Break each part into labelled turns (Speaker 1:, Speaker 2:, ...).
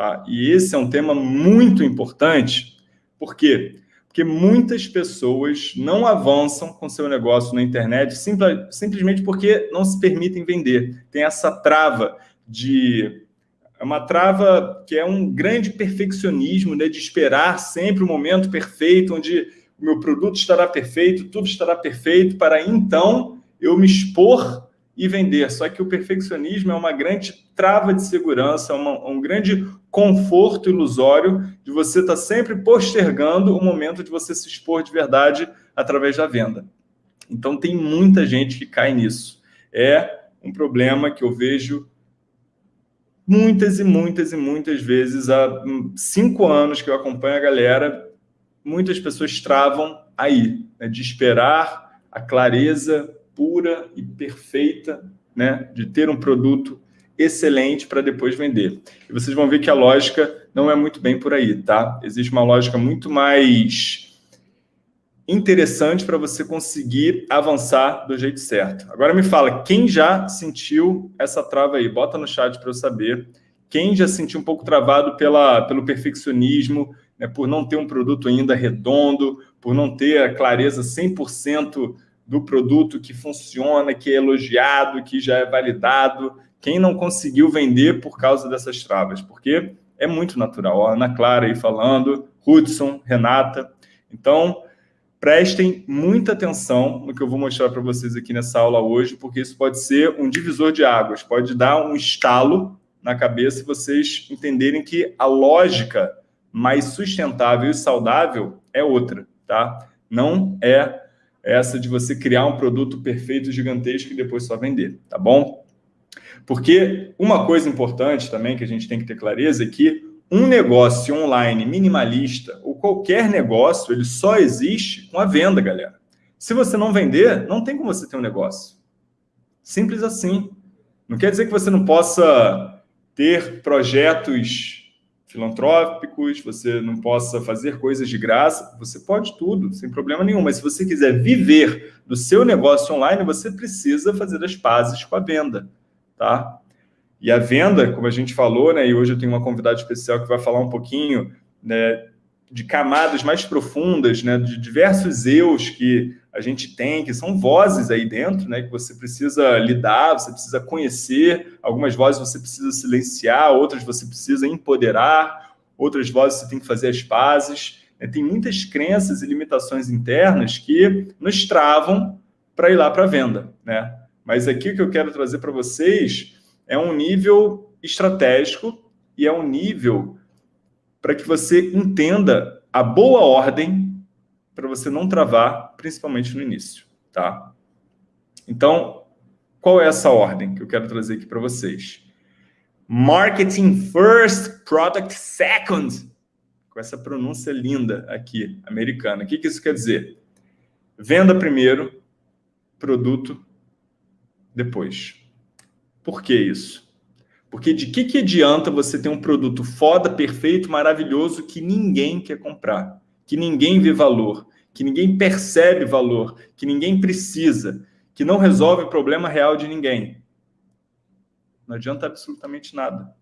Speaker 1: Tá? E esse é um tema muito importante. Por quê? Porque muitas pessoas não avançam com seu negócio na internet simplesmente porque não se permitem vender. Tem essa trava de... É uma trava que é um grande perfeccionismo, né, de esperar sempre o momento perfeito, onde o meu produto estará perfeito, tudo estará perfeito, para então eu me expor e vender. Só que o perfeccionismo é uma grande trava de segurança, uma, um grande conforto ilusório de você estar tá sempre postergando o momento de você se expor de verdade através da venda. Então, tem muita gente que cai nisso. É um problema que eu vejo muitas e muitas e muitas vezes. Há cinco anos que eu acompanho a galera, muitas pessoas travam aí, né, de esperar a clareza pura e perfeita né, de ter um produto excelente para depois vender. E vocês vão ver que a lógica não é muito bem por aí, tá? Existe uma lógica muito mais interessante para você conseguir avançar do jeito certo. Agora me fala, quem já sentiu essa trava aí? Bota no chat para eu saber. Quem já sentiu um pouco travado pela, pelo perfeccionismo, né, por não ter um produto ainda redondo, por não ter a clareza 100% do produto que funciona, que é elogiado, que já é validado. Quem não conseguiu vender por causa dessas travas? Porque é muito natural. Ó, Ana Clara aí falando, Hudson, Renata. Então, prestem muita atenção no que eu vou mostrar para vocês aqui nessa aula hoje, porque isso pode ser um divisor de águas, pode dar um estalo na cabeça e vocês entenderem que a lógica mais sustentável e saudável é outra, tá? Não é essa de você criar um produto perfeito, gigantesco e depois só vender, tá bom? Porque uma coisa importante também que a gente tem que ter clareza é que um negócio online minimalista, ou qualquer negócio, ele só existe com a venda, galera. Se você não vender, não tem como você ter um negócio. Simples assim. Não quer dizer que você não possa ter projetos filantrópicos, você não possa fazer coisas de graça, você pode tudo, sem problema nenhum. Mas se você quiser viver do seu negócio online, você precisa fazer as pazes com a venda, tá? E a venda, como a gente falou, né, e hoje eu tenho uma convidada especial que vai falar um pouquinho né, de camadas mais profundas, né, de diversos eus que a gente tem, que são vozes aí dentro, né, que você precisa lidar, você precisa conhecer, algumas vozes você precisa silenciar, outras você precisa empoderar, outras vozes você tem que fazer as pazes. Né, tem muitas crenças e limitações internas que nos travam para ir lá para a venda. Né? Mas aqui o que eu quero trazer para vocês é um nível estratégico e é um nível para que você entenda a boa ordem para você não travar, principalmente no início, tá? Então, qual é essa ordem que eu quero trazer aqui para vocês? Marketing first, product second. Com essa pronúncia linda aqui, americana. O que, que isso quer dizer? Venda primeiro, produto depois. Por que isso? Porque de que, que adianta você ter um produto foda, perfeito, maravilhoso, que ninguém quer comprar, que ninguém vê valor, que ninguém percebe valor, que ninguém precisa, que não resolve o problema real de ninguém? Não adianta absolutamente nada.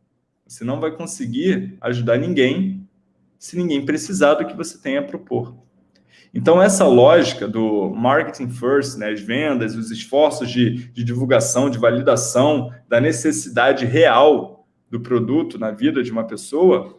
Speaker 1: Você não vai conseguir ajudar ninguém se ninguém precisar do que você tem a propor. Então, essa lógica do marketing first, né, as vendas, os esforços de, de divulgação, de validação da necessidade real do produto na vida de uma pessoa,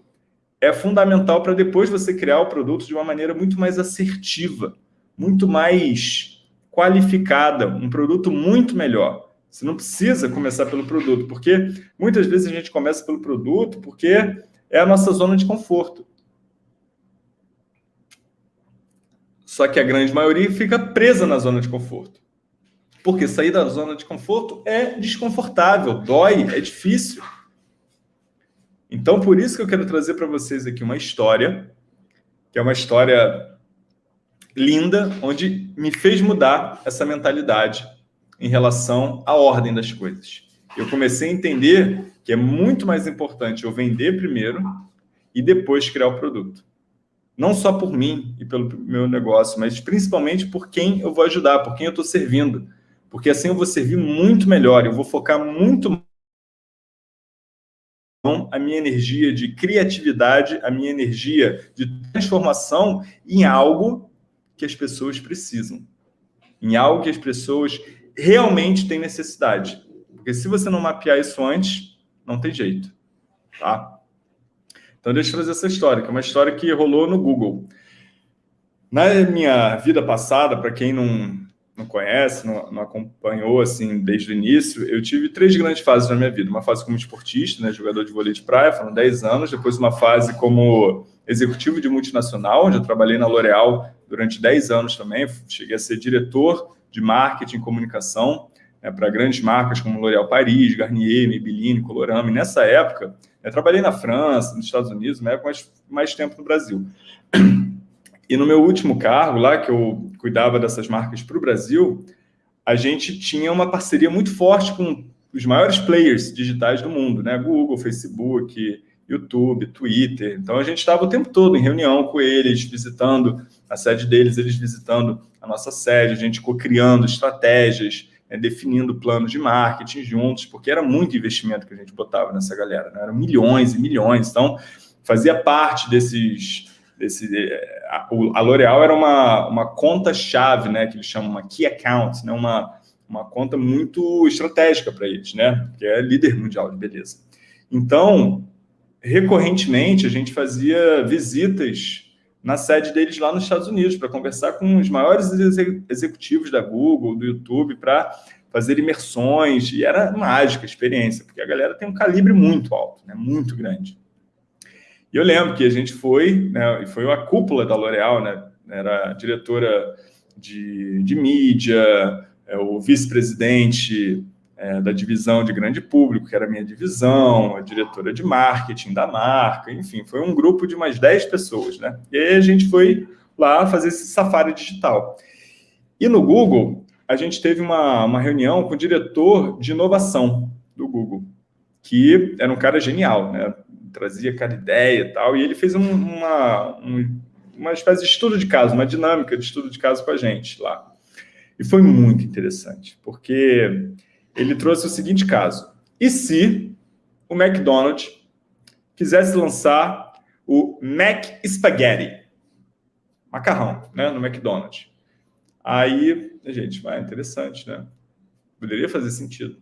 Speaker 1: é fundamental para depois você criar o produto de uma maneira muito mais assertiva, muito mais qualificada, um produto muito melhor. Você não precisa começar pelo produto, porque muitas vezes a gente começa pelo produto porque é a nossa zona de conforto. Só que a grande maioria fica presa na zona de conforto. Porque sair da zona de conforto é desconfortável, dói, é difícil. Então, por isso que eu quero trazer para vocês aqui uma história, que é uma história linda, onde me fez mudar essa mentalidade em relação à ordem das coisas. Eu comecei a entender que é muito mais importante eu vender primeiro e depois criar o produto não só por mim e pelo meu negócio, mas principalmente por quem eu vou ajudar, por quem eu estou servindo. Porque assim eu vou servir muito melhor, eu vou focar muito a minha energia de criatividade, a minha energia de transformação em algo que as pessoas precisam, em algo que as pessoas realmente têm necessidade. Porque se você não mapear isso antes, não tem jeito, tá? Então deixa eu trazer essa história, que é uma história que rolou no Google. Na minha vida passada, para quem não, não conhece, não, não, acompanhou assim desde o início, eu tive três grandes fases na minha vida. Uma fase como esportista, né, jogador de vôlei de praia, foram 10 anos. Depois uma fase como executivo de multinacional, onde eu trabalhei na L'Oréal durante 10 anos também. Cheguei a ser diretor de marketing e comunicação né, para grandes marcas como L'Oréal Paris, Garnier, Maybelline, Colorama. E nessa época, eu trabalhei na França, nos Estados Unidos, mais, mais tempo no Brasil. E no meu último cargo lá, que eu cuidava dessas marcas para o Brasil, a gente tinha uma parceria muito forte com os maiores players digitais do mundo, né? Google, Facebook, YouTube, Twitter. Então a gente estava o tempo todo em reunião com eles, visitando a sede deles, eles visitando a nossa sede, a gente co-criando estratégias, né? definindo planos de marketing juntos, porque era muito investimento que a gente botava nessa galera, né? eram milhões e milhões. Então fazia parte desses desse, é, a, a L'Oréal era uma, uma conta-chave, né, que eles chamam uma key account, né, uma, uma conta muito estratégica para eles, né, que é líder mundial de beleza. Então, recorrentemente, a gente fazia visitas na sede deles lá nos Estados Unidos para conversar com os maiores executivos da Google, do YouTube, para fazer imersões, e era mágica a experiência, porque a galera tem um calibre muito alto, né, muito grande. E eu lembro que a gente foi, né, e foi a cúpula da L'Oréal, né, era diretora de, de mídia, é, o vice-presidente é, da divisão de grande público, que era a minha divisão, a diretora de marketing da marca, enfim, foi um grupo de umas 10 pessoas, né? E aí a gente foi lá fazer esse safari digital. E no Google, a gente teve uma, uma reunião com o diretor de inovação do Google, que era um cara genial, né? trazia cada ideia e tal, e ele fez um, uma, um, uma espécie de estudo de caso, uma dinâmica de estudo de caso com a gente lá. E foi muito interessante, porque ele trouxe o seguinte caso. E se o McDonald's quisesse lançar o Mac Spaghetti, macarrão, né, no McDonald's? Aí, gente, vai, interessante, né? Poderia fazer sentido.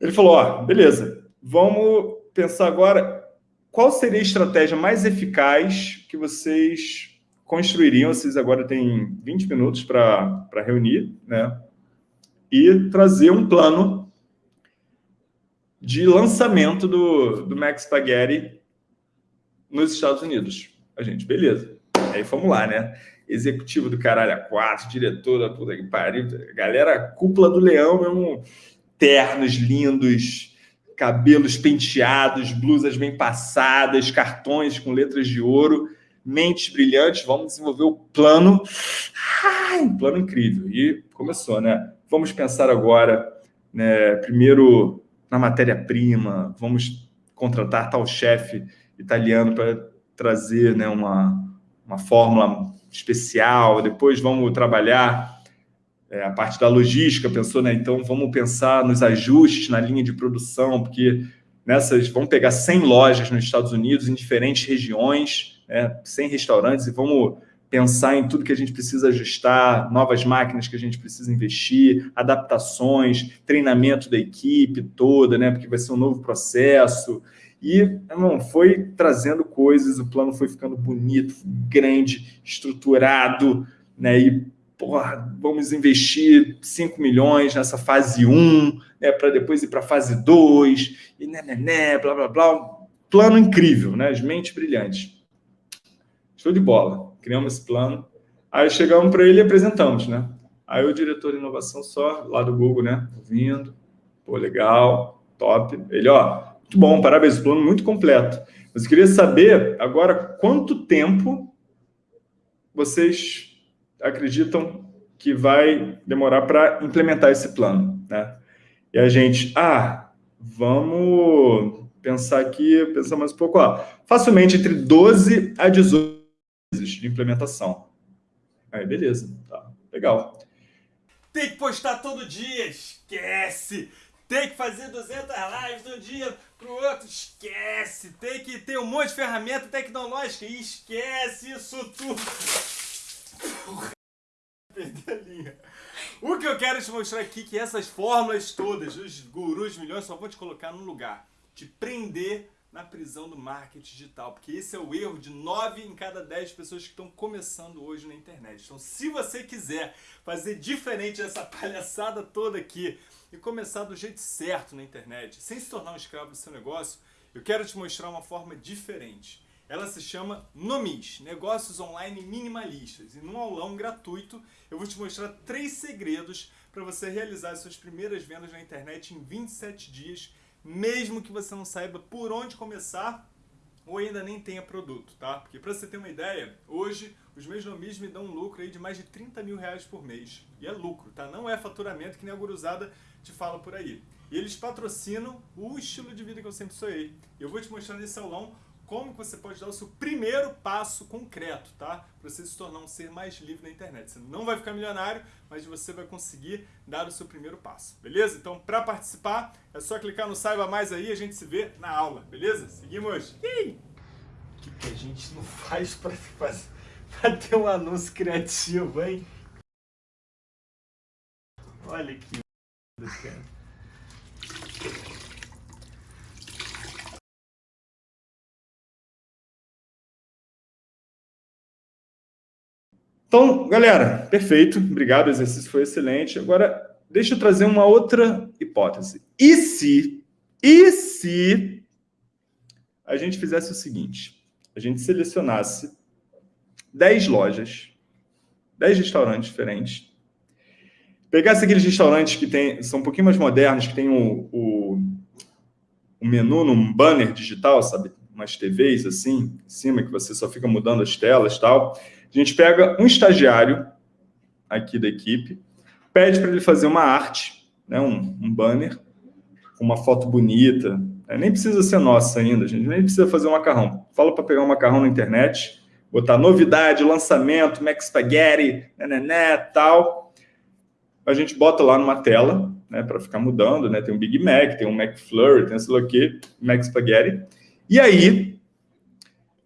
Speaker 1: Ele falou, ó, beleza, vamos pensar agora qual seria a estratégia mais eficaz que vocês construiriam? Vocês agora têm 20 minutos para reunir, né? E trazer um plano de lançamento do, do Max Spaghetti nos Estados Unidos. A gente, beleza. Aí fomos lá, né? Executivo do caralho a quatro, diretor da puta que pariu, galera, cúpula do leão mesmo, ternos lindos, cabelos penteados, blusas bem passadas, cartões com letras de ouro, mentes brilhantes, vamos desenvolver o plano. Um plano incrível. E começou, né? Vamos pensar agora, né, primeiro na matéria-prima, vamos contratar tal chefe italiano para trazer né, uma, uma fórmula especial, depois vamos trabalhar é, a parte da logística, pensou, né? Então, vamos pensar nos ajustes na linha de produção, porque nessas, vamos pegar 100 lojas nos Estados Unidos, em diferentes regiões, né, 100 restaurantes, e vamos pensar em tudo que a gente precisa ajustar, novas máquinas que a gente precisa investir, adaptações, treinamento da equipe toda, né, porque vai ser um novo processo. E não foi trazendo coisas, o plano foi ficando bonito, grande, estruturado, né, e porra, vamos investir 5 milhões nessa fase 1, né, para depois ir para a fase 2, e né, né, né, blá, blá, blá. Plano incrível, né? As mentes brilhantes. Show de bola. Criamos esse plano. Aí chegamos para ele e apresentamos, né? Aí o diretor de inovação só, lá do Google, né? Ouvindo. Pô, legal, top. Ele, ó, muito bom, parabéns, plano muito completo. Mas eu queria saber agora quanto tempo vocês acreditam que vai demorar para implementar esse plano, né? E a gente, ah, vamos pensar aqui, pensar mais um pouco, ó, facilmente entre 12 a 18 meses de implementação. Aí, beleza, tá, legal.
Speaker 2: Tem que postar todo dia, esquece! tem que fazer 200 lives de um dia pro outro, esquece. Tem que ter um monte de ferramenta tecnológica, esquece isso tudo. Perdi a linha. O que eu quero te mostrar aqui é que essas fórmulas todas, os gurus milhões, só vão te colocar num lugar. Te prender na prisão do marketing digital, porque esse é o erro de 9 em cada 10 pessoas que estão começando hoje na internet. Então, se você quiser fazer diferente dessa palhaçada toda aqui e começar do jeito certo na internet, sem se tornar um escravo do seu negócio, eu quero te mostrar uma forma diferente. Ela se chama Nomis, Negócios Online Minimalistas. E num aulão gratuito, eu vou te mostrar três segredos para você realizar suas primeiras vendas na internet em 27 dias mesmo que você não saiba por onde começar ou ainda nem tenha produto, tá? Porque para você ter uma ideia, hoje os meus nomis me dão um lucro aí de mais de 30 mil reais por mês. E é lucro, tá? Não é faturamento que nem a guruzada te fala por aí. E eles patrocinam o estilo de vida que eu sempre sonhei. Eu vou te mostrar nesse aulão como você pode dar o seu primeiro passo concreto, tá? Para você se tornar um ser mais livre na internet. Você não vai ficar milionário, mas você vai conseguir dar o seu primeiro passo, beleza? Então, para participar, é só clicar no Saiba Mais aí e a gente se vê na aula, beleza? Seguimos! O que, que a gente não faz para ter um anúncio criativo, hein? Olha que cara.
Speaker 1: Então, galera, perfeito. Obrigado, o exercício foi excelente. Agora, deixa eu trazer uma outra hipótese. E se, e se a gente fizesse o seguinte? A gente selecionasse 10 lojas, 10 restaurantes diferentes, pegasse aqueles restaurantes que tem, são um pouquinho mais modernos, que tem o, o, o menu num banner digital, sabe? Umas TVs assim, em cima, que você só fica mudando as telas e tal a gente pega um estagiário aqui da equipe, pede para ele fazer uma arte, né, um, um banner, uma foto bonita. Né, nem precisa ser nossa ainda, a gente nem precisa fazer um macarrão. Fala para pegar um macarrão na internet, botar novidade, lançamento, Mac Spaghetti, né, né, né, tal. A gente bota lá numa tela, né, para ficar mudando, né? Tem um Big Mac, tem um McFlurry, tem sei lá o quê, Mac Spaghetti. E aí,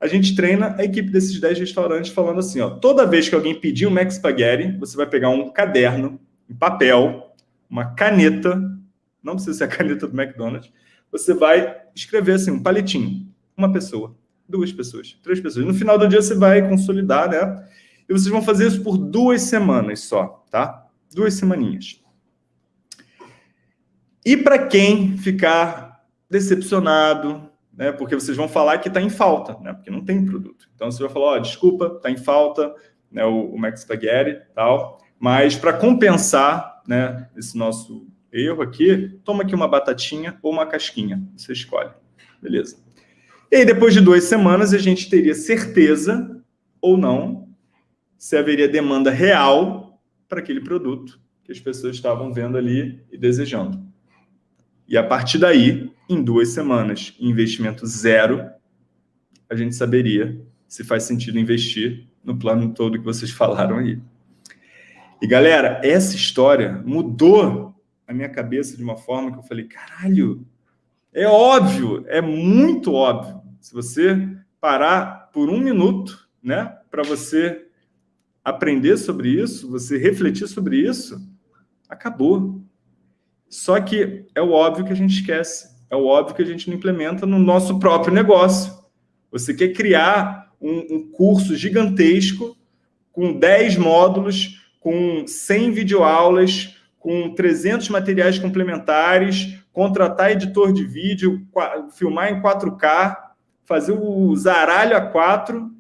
Speaker 1: a gente treina a equipe desses 10 restaurantes falando assim, ó, toda vez que alguém pedir um Mac Spaghetti, você vai pegar um caderno, um papel, uma caneta, não precisa ser a caneta do McDonald's, você vai escrever assim, um palitinho, uma pessoa, duas pessoas, três pessoas. No final do dia você vai consolidar, né? E vocês vão fazer isso por duas semanas só, tá? Duas semaninhas. E para quem ficar decepcionado, né? Porque vocês vão falar que está em falta, né? Porque não tem produto. Então você vai falar, ó, oh, desculpa, está em falta, né? O, o Max Spaghetti tal. Mas para compensar, né? Esse nosso erro aqui, toma aqui uma batatinha ou uma casquinha. Você escolhe. Beleza. E aí, depois de duas semanas, a gente teria certeza ou não se haveria demanda real para aquele produto que as pessoas estavam vendo ali e desejando. E a partir daí, em duas semanas, investimento zero, a gente saberia se faz sentido investir no plano todo que vocês falaram aí. E galera, essa história mudou a minha cabeça de uma forma que eu falei, caralho, é óbvio, é muito óbvio. Se você parar por um minuto, né, para você aprender sobre isso, você refletir sobre isso, acabou. Só que é o óbvio que a gente esquece, é o óbvio que a gente não implementa no nosso próprio negócio. Você quer criar um, um curso gigantesco com 10 módulos, com 100 videoaulas, com 300 materiais complementares, contratar editor de vídeo, filmar em 4K, fazer o zaralho a 4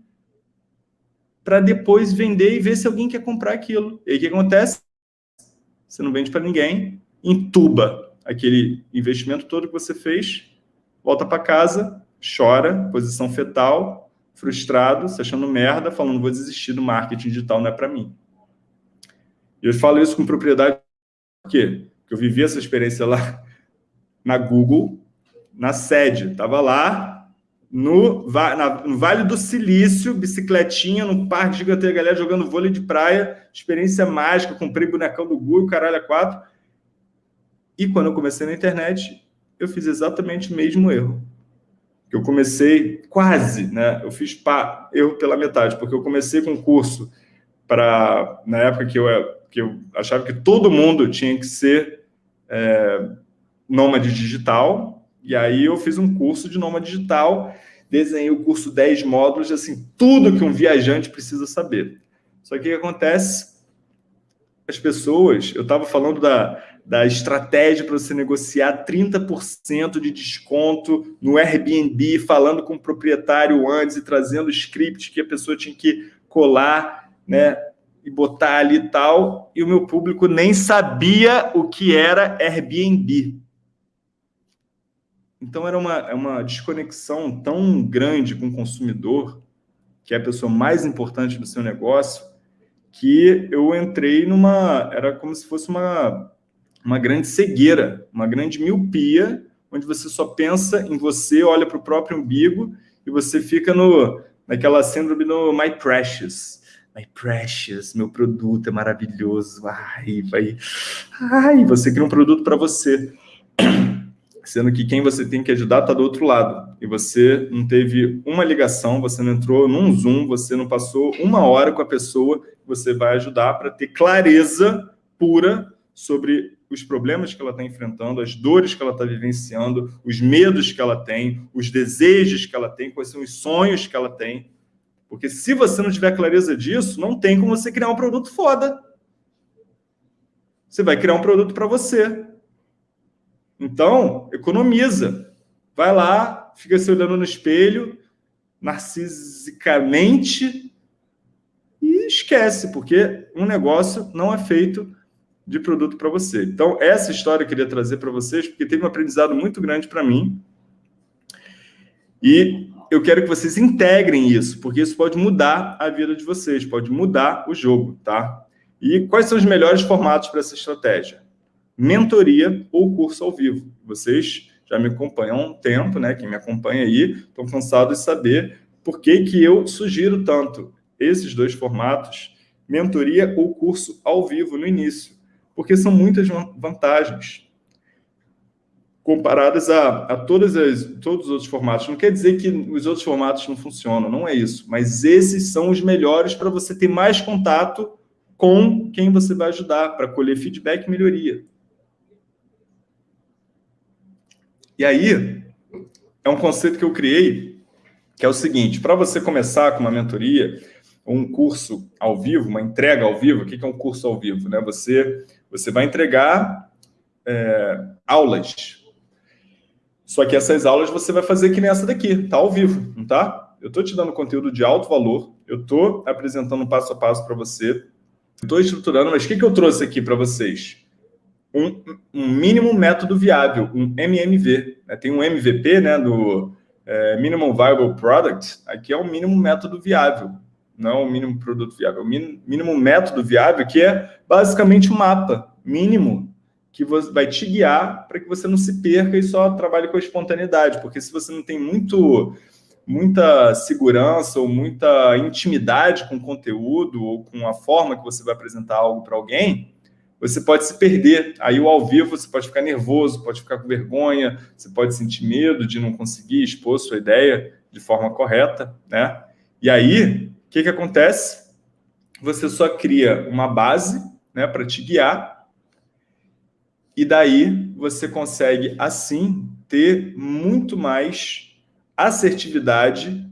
Speaker 1: para depois vender e ver se alguém quer comprar aquilo. E aí o que acontece? Você não vende para ninguém, entuba aquele investimento todo que você fez, volta para casa, chora, posição fetal, frustrado, se achando merda, falando vou desistir do marketing digital, não é para mim. Eu falo isso com propriedade? Porque eu vivi essa experiência lá na Google, na sede, estava lá no, na, no Vale do Silício, bicicletinha, no parque gigante, a galera jogando vôlei de praia, experiência mágica, comprei bonecão do Google, caralho, a quatro, E quando eu comecei na internet, eu fiz exatamente o mesmo erro. Eu comecei quase, né? Eu fiz pá, erro pela metade, porque eu comecei com um curso para, na época que eu, que eu achava que todo mundo tinha que ser é, nômade digital, e aí eu fiz um curso de nômade digital, desenhei o curso 10 módulos, assim, tudo que um viajante precisa saber. Só que o que acontece? As pessoas, eu estava falando da, da estratégia para você negociar 30% de desconto no Airbnb, falando com o proprietário antes e trazendo o script que a pessoa tinha que colar, né? E botar ali e tal, e o meu público nem sabia o que era Airbnb. Então era uma, é uma desconexão tão grande com o consumidor, que é a pessoa mais importante do seu negócio, que eu entrei numa... Era como se fosse uma uma grande cegueira, uma grande miopia, onde você só pensa em você, olha para o próprio umbigo e você fica no, naquela síndrome do My Precious. My Precious, meu produto é maravilhoso. Ai, vai. Ai, você cria um produto para você. Sendo que quem você tem que ajudar está do outro lado. E você não teve uma ligação, você não entrou num Zoom, você não passou uma hora com a pessoa que você vai ajudar para ter clareza pura sobre os problemas que ela está enfrentando, as dores que ela está vivenciando, os medos que ela tem, os desejos que ela tem, quais são os sonhos que ela tem. Porque se você não tiver clareza disso, não tem como você criar um produto foda. Você vai criar um produto para você. Então, economiza. Vai lá, fica se olhando no espelho, narcisicamente, e esquece, porque um negócio não é feito de produto para você. Então, essa história eu queria trazer para vocês, porque teve um aprendizado muito grande para mim. E eu quero que vocês integrem isso, porque isso pode mudar a vida de vocês, pode mudar o jogo, tá? E quais são os melhores formatos para essa estratégia? Mentoria ou curso ao vivo. Vocês já me acompanham há um tempo, né? Quem me acompanha aí, estão cansados de saber por que, que eu sugiro tanto esses dois formatos, mentoria ou curso ao vivo no início porque são muitas vantagens comparadas a, a todas as, todos os outros formatos. Não quer dizer que os outros formatos não funcionam, não é isso. Mas esses são os melhores para você ter mais contato com quem você vai ajudar, para colher feedback e melhoria. E aí, é um conceito que eu criei, que é o seguinte, para você começar com uma mentoria, um curso ao vivo, uma entrega ao vivo, o que é um curso ao vivo? Né? Você você vai entregar é, aulas. Só que essas aulas você vai fazer que nem essa daqui, tá ao vivo, não tá? Eu estou te dando conteúdo de alto valor, eu estou apresentando passo a passo para você, estou estruturando, mas o que, que eu trouxe aqui para vocês? Um, um, mínimo método viável, um MMV. Né? Tem um MVP, né, do é, Minimum Viable Product, aqui é o mínimo método viável não o mínimo produto viável, o mínimo método viável, que é basicamente um mapa mínimo que vai te guiar para que você não se perca e só trabalhe com a espontaneidade, porque se você não tem muito, muita segurança ou muita intimidade com o conteúdo ou com a forma que você vai apresentar algo para alguém, você pode se perder. Aí o ao vivo você pode ficar nervoso, pode ficar com vergonha, você pode sentir medo de não conseguir expor sua ideia de forma correta, né? E aí, o que, que acontece? Você só cria uma base né, para te guiar, e daí você consegue, assim, ter muito mais assertividade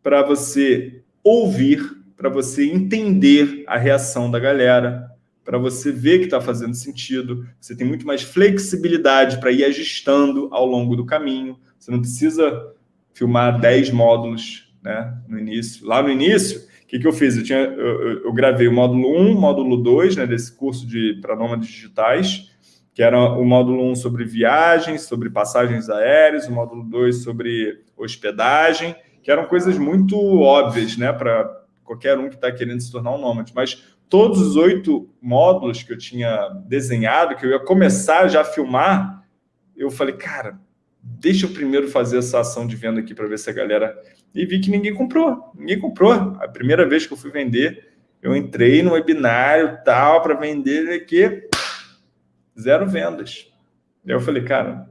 Speaker 1: para você ouvir, para você entender a reação da galera, para você ver que está fazendo sentido. Você tem muito mais flexibilidade para ir ajustando ao longo do caminho. Você não precisa filmar 10 módulos né, no início. Lá no início, o que, que eu fiz? Eu, tinha, eu, eu gravei o módulo 1, módulo 2, né, desse curso de para nômades digitais, que era o módulo 1 sobre viagens, sobre passagens aéreas, o módulo 2 sobre hospedagem, que eram coisas muito óbvias né, para qualquer um que está querendo se tornar um nômade. Mas todos os oito módulos que eu tinha desenhado, que eu ia começar já a filmar, eu falei, cara, deixa eu primeiro fazer essa ação de venda aqui para ver se a galera... E vi que ninguém comprou, ninguém comprou. A primeira vez que eu fui vender, eu entrei no webinário tal para vender aqui, zero vendas. Aí eu falei, cara,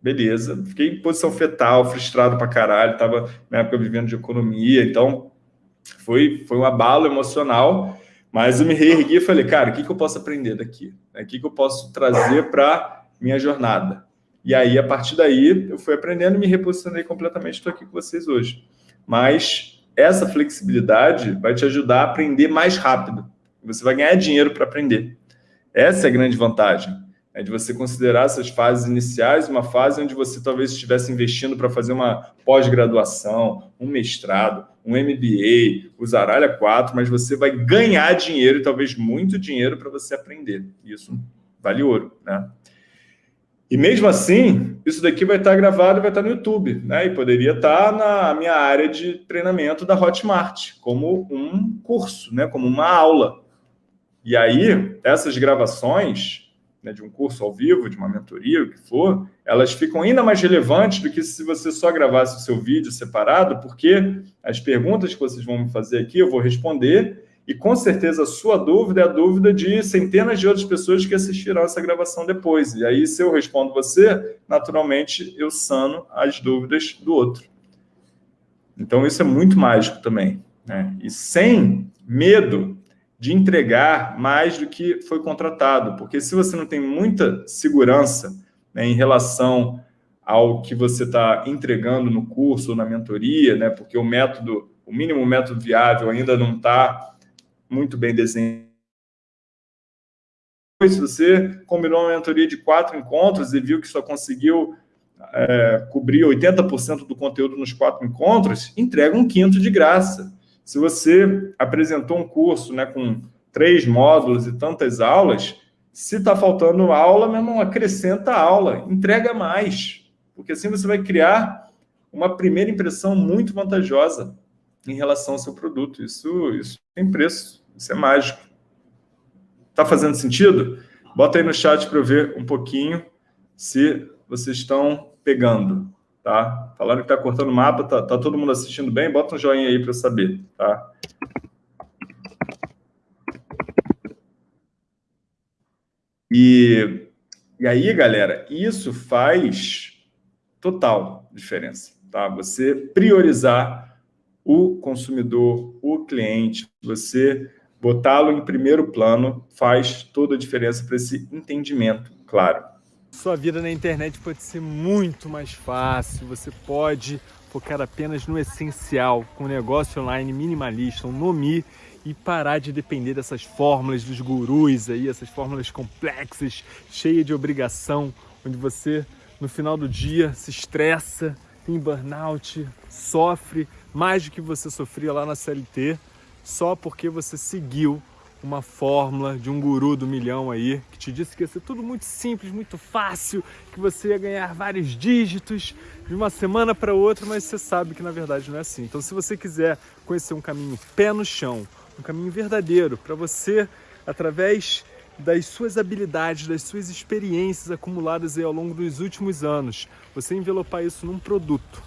Speaker 1: beleza. Fiquei em posição fetal, frustrado pra caralho. Tava, na época, vivendo de economia. Então, foi, foi um abalo emocional. Mas eu me reergui e falei, cara, o que, que eu posso aprender daqui? O que, que eu posso trazer para minha jornada? E aí, a partir daí, eu fui aprendendo e me reposicionei completamente. Estou aqui com vocês hoje. Mas essa flexibilidade vai te ajudar a aprender mais rápido. Você vai ganhar dinheiro para aprender. Essa é a grande vantagem é de você considerar essas fases iniciais uma fase onde você talvez estivesse investindo para fazer uma pós-graduação, um mestrado, um MBA, usar Aralha 4, mas você vai ganhar dinheiro e talvez muito dinheiro para você aprender. Isso vale ouro, né? E mesmo assim, isso daqui vai estar gravado e vai estar no YouTube, né? E poderia estar na minha área de treinamento da Hotmart, como um curso, né? Como uma aula. E aí, essas gravações né, de um curso ao vivo, de uma mentoria, o que for, elas ficam ainda mais relevantes do que se você só gravasse o seu vídeo separado, porque as perguntas que vocês vão me fazer aqui eu vou responder e com certeza a sua dúvida é a dúvida de centenas de outras pessoas que assistirão essa gravação depois. E aí, se eu respondo você, naturalmente eu sano as dúvidas do outro. Então, isso é muito mágico também. Né? E sem medo de entregar mais do que foi contratado, porque se você não tem muita segurança né, em relação ao que você está entregando no curso ou na mentoria, né, porque o método, o mínimo método viável ainda não está muito bem desenhado. Se você combinou uma mentoria de quatro encontros e viu que só conseguiu é, cobrir 80% do conteúdo nos quatro encontros, entrega um quinto de graça. Se você apresentou um curso né, com três módulos e tantas aulas, se está faltando aula, meu irmão, acrescenta aula, entrega mais, porque assim você vai criar uma primeira impressão muito vantajosa em relação ao seu produto. Isso, isso tem preço, isso é mágico. Está fazendo sentido? Bota aí no chat para eu ver um pouquinho se vocês estão pegando tá? Falaram que tá cortando o mapa, tá, tá todo mundo assistindo bem? Bota um joinha aí para saber, tá? E, e aí, galera, isso faz total diferença, tá? Você priorizar o consumidor, o cliente, você botá-lo em primeiro plano faz toda a diferença para esse entendimento, claro.
Speaker 2: Sua vida na internet pode ser muito mais fácil, você pode focar apenas no essencial, com um negócio online minimalista, um Nomi, e parar de depender dessas fórmulas dos gurus aí, essas fórmulas complexas, cheias de obrigação, onde você no final do dia se estressa, tem burnout, sofre mais do que você sofria lá na CLT, só porque você seguiu uma fórmula de um guru do milhão aí, que te disse que ia ser tudo muito simples, muito fácil, que você ia ganhar vários dígitos de uma semana para outra, mas você sabe que na verdade não é assim. Então se você quiser conhecer um caminho pé no chão, um caminho verdadeiro para você, através das suas habilidades, das suas experiências acumuladas aí ao longo dos últimos anos, você envelopar isso num produto,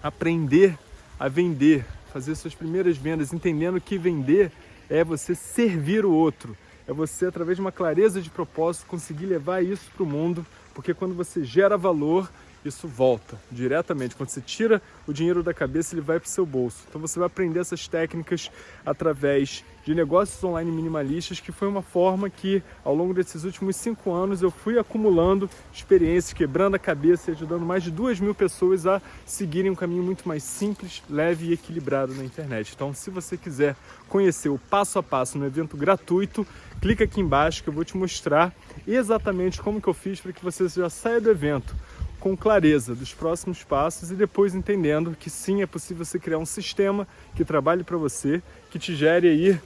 Speaker 2: aprender a vender, fazer suas primeiras vendas, entendendo que vender é você servir o outro, é você, através de uma clareza de propósito, conseguir levar isso para o mundo, porque quando você gera valor, isso volta diretamente. Quando você tira o dinheiro da cabeça, ele vai para o seu bolso. Então você vai aprender essas técnicas através de negócios online minimalistas, que foi uma forma que, ao longo desses últimos cinco anos, eu fui acumulando experiências, quebrando a cabeça e ajudando mais de duas mil pessoas a seguirem um caminho muito mais simples, leve e equilibrado na internet. Então, se você quiser conhecer o passo a passo no evento gratuito, clica aqui embaixo que eu vou te mostrar exatamente como que eu fiz para que você já saia do evento com clareza dos próximos passos e depois entendendo que sim, é possível você criar um sistema que trabalhe para você, que te gere aí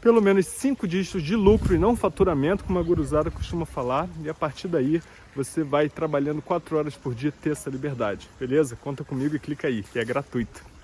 Speaker 2: pelo menos cinco dígitos de lucro e não faturamento, como a guruzada costuma falar, e a partir daí você vai trabalhando quatro horas por dia ter essa liberdade, beleza? Conta comigo e clica aí, que é gratuito.